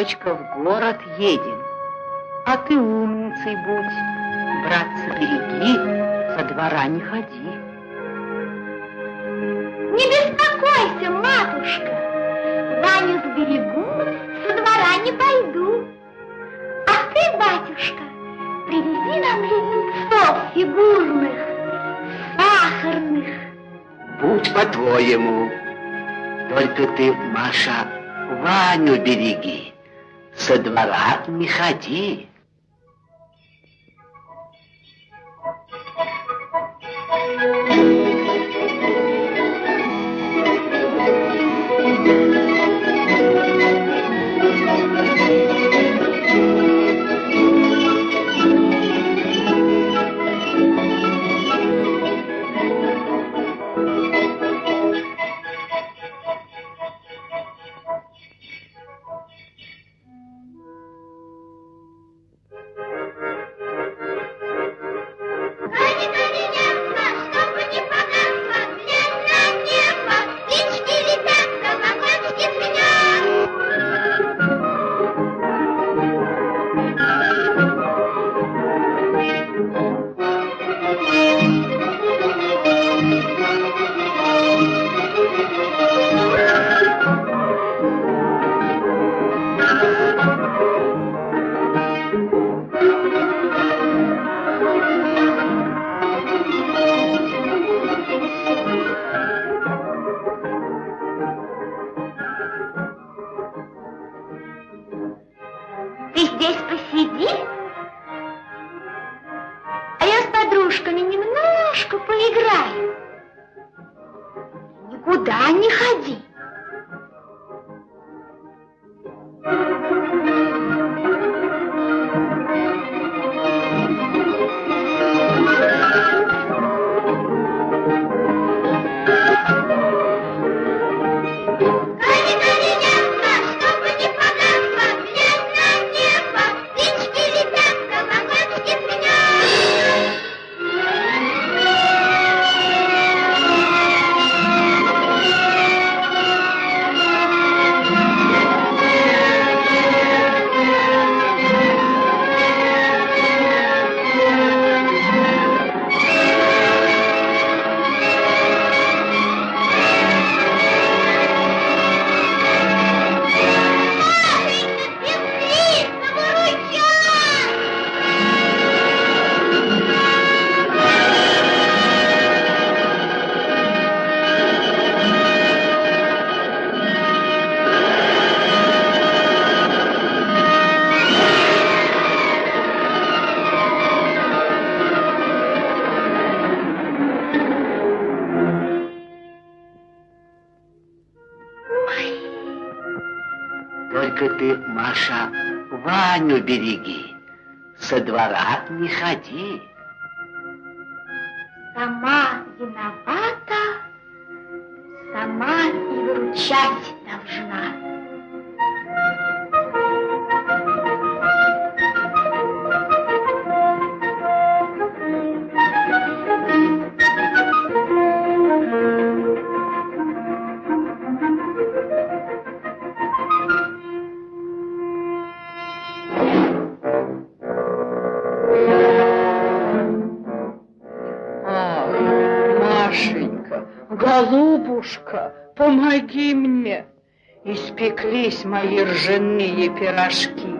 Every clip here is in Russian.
дочка, в город едем. А ты умницей будь, братцы, береги, со двора не ходи. Не беспокойся, матушка, Ваню сберегу, со двора не пойду. А ты, батюшка, привези нам леденцов фигурных, сахарных. Будь по-твоему. Только ты, Маша, Ваню береги, со двора не ходи. Береги, со двора не ходи. Сама виновата, сама и выручать должна. Голубушка, помоги мне. Испеклись мои ржаные пирожки.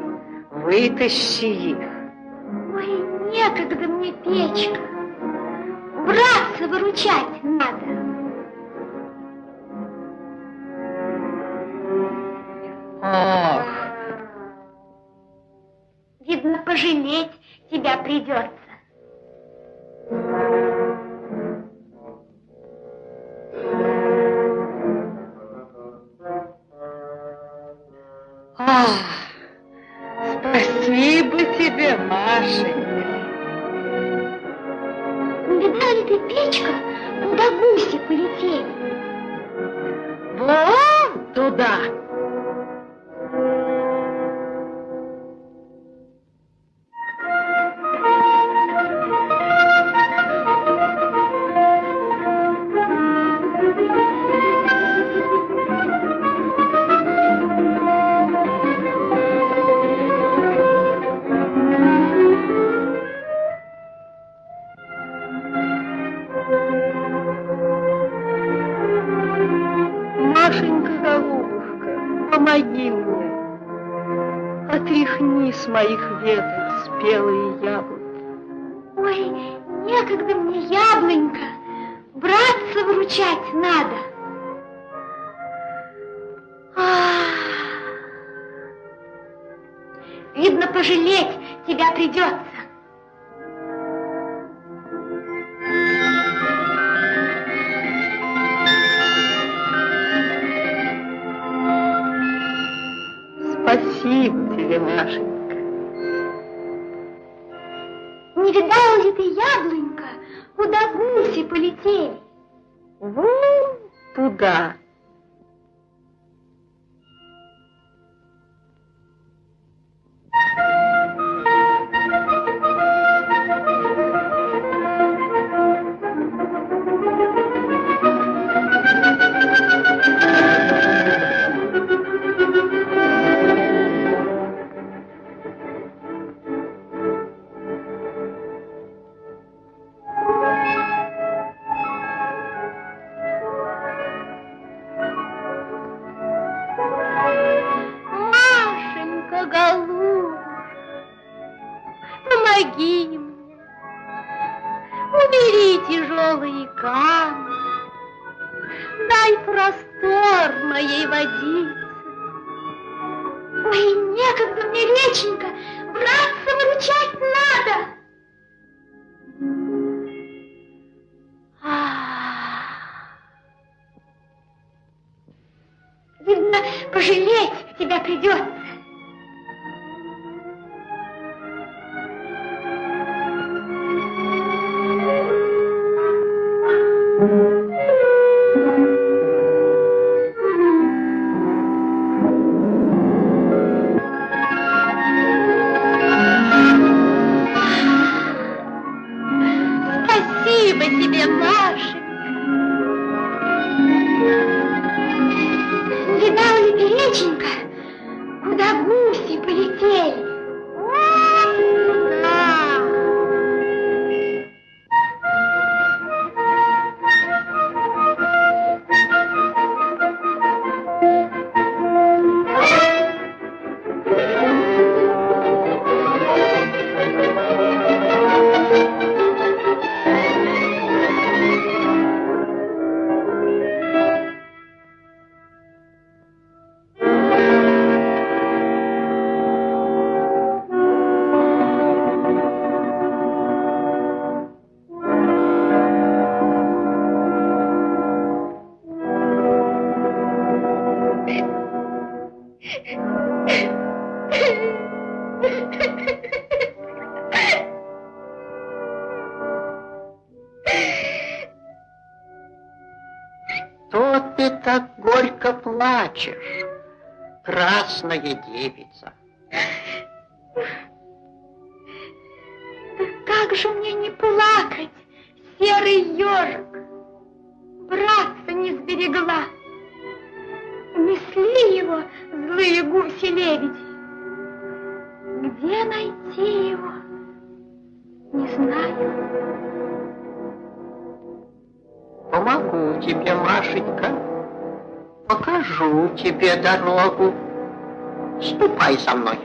Вытащи их. Ой, некогда мне печка. Братца выручать надо. Ох. Видно, пожалеть тебя придется. Моих веток спелые яблоки. Ой, некогда мне, яблонька, братца вручать надо. Ах, видно, пожалеть тебя придется. Полетели? Вон туда. Ой, некогда мне, реченька, красная девица? Да как же мне не плакать, серый ежик? Братца не сберегла. Унесли его злые гуси-лебеди. Где найти его? Не знаю. Помогу тебе, Машенька. Покажу тебе дорогу. Ступай со мной.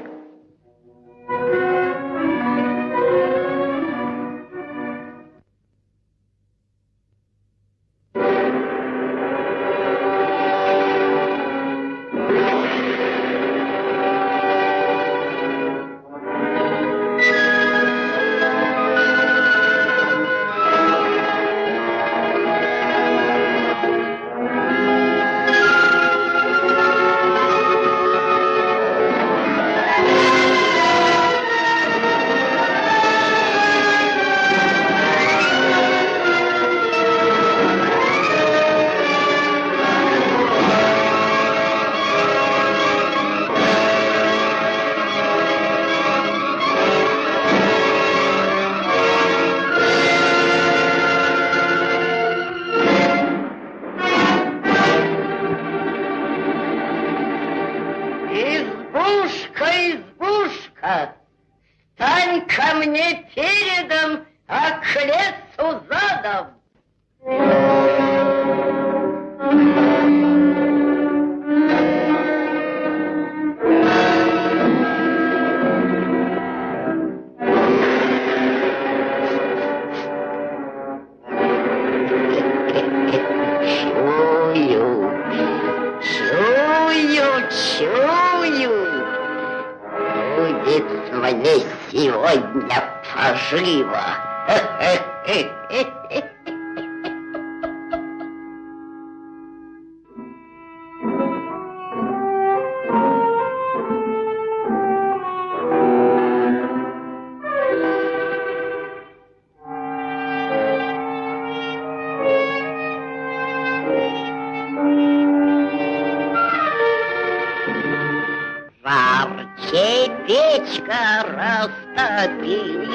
Растопись,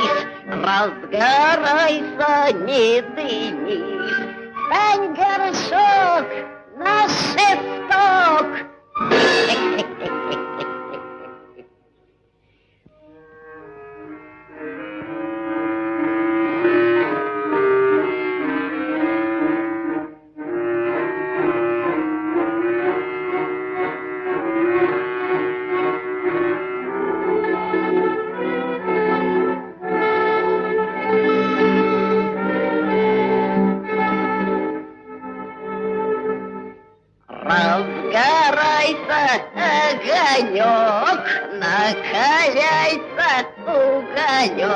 Разгорайся, не дымись. Стань горшок 那你就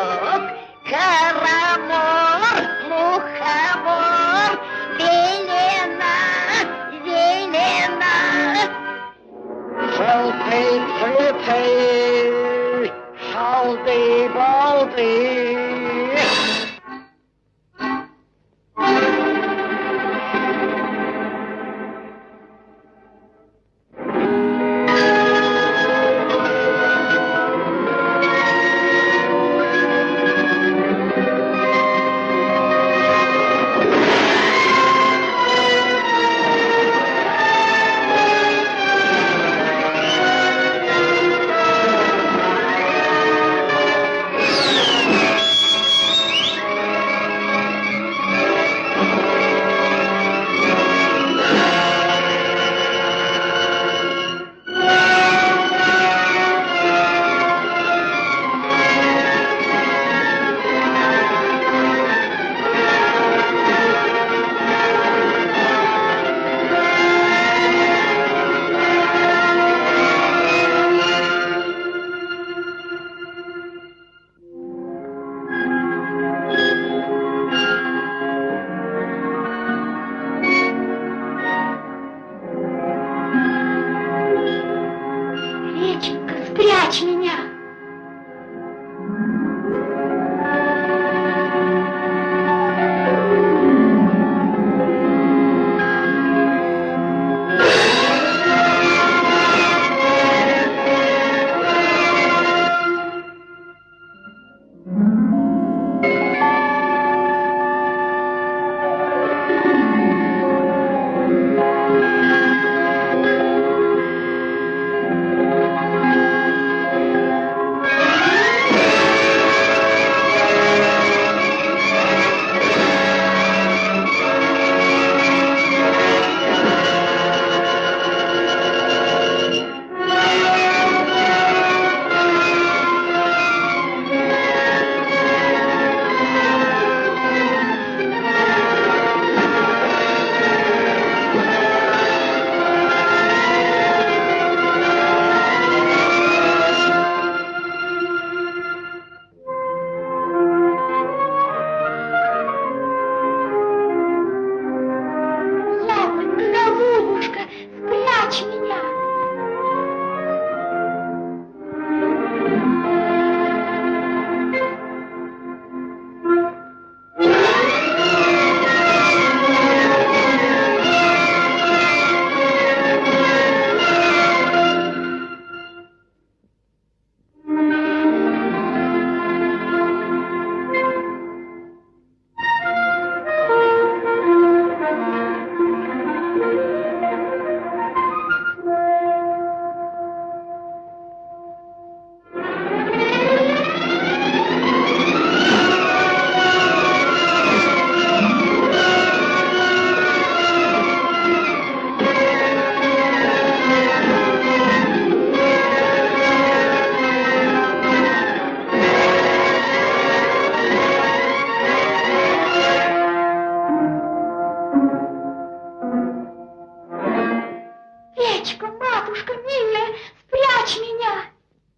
Печка, матушка милая, спрячь меня.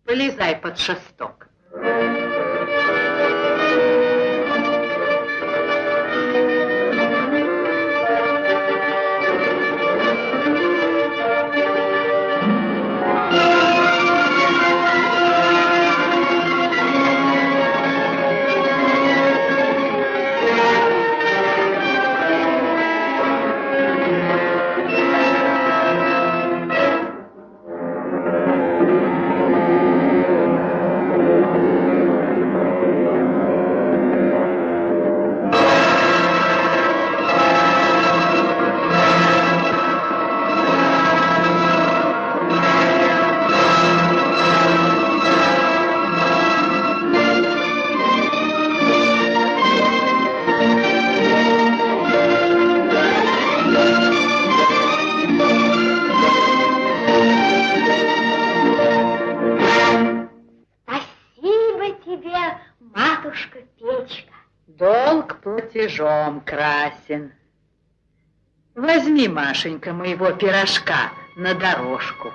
Полезай под шесток. Чертежом красен. Возьми, Машенька, моего пирожка на дорожку.